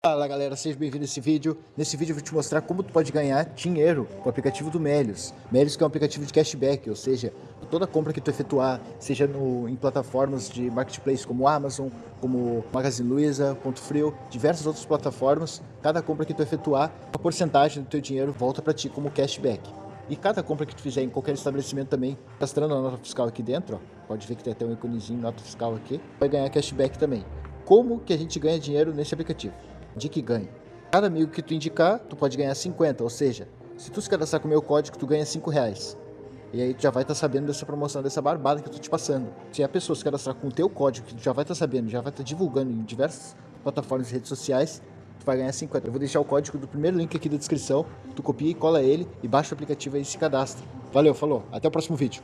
Fala galera, seja bem-vindo a esse vídeo. Nesse vídeo eu vou te mostrar como tu pode ganhar dinheiro com o aplicativo do Melios. Melios que é um aplicativo de cashback, ou seja, toda compra que tu efetuar, seja no, em plataformas de marketplace como Amazon, como Magazine Luiza, Ponto Frio, diversas outras plataformas, cada compra que tu efetuar, uma porcentagem do teu dinheiro volta para ti como cashback. E cada compra que tu fizer em qualquer estabelecimento também, castrando a nota fiscal aqui dentro, ó, pode ver que tem até um íconezinho nota fiscal aqui, vai ganhar cashback também. Como que a gente ganha dinheiro nesse aplicativo? De que ganhe. Cada amigo que tu indicar, tu pode ganhar 50, ou seja, se tu se cadastrar com o meu código, tu ganha 5 reais. E aí tu já vai estar tá sabendo dessa promoção, dessa barbada que eu tô te passando. Se a pessoa se cadastrar com o teu código, que tu já vai estar tá sabendo, já vai estar tá divulgando em diversas plataformas e redes sociais, tu vai ganhar 50. Eu vou deixar o código do primeiro link aqui da descrição, tu copia e cola ele e baixa o aplicativo aí e se cadastra. Valeu, falou, até o próximo vídeo.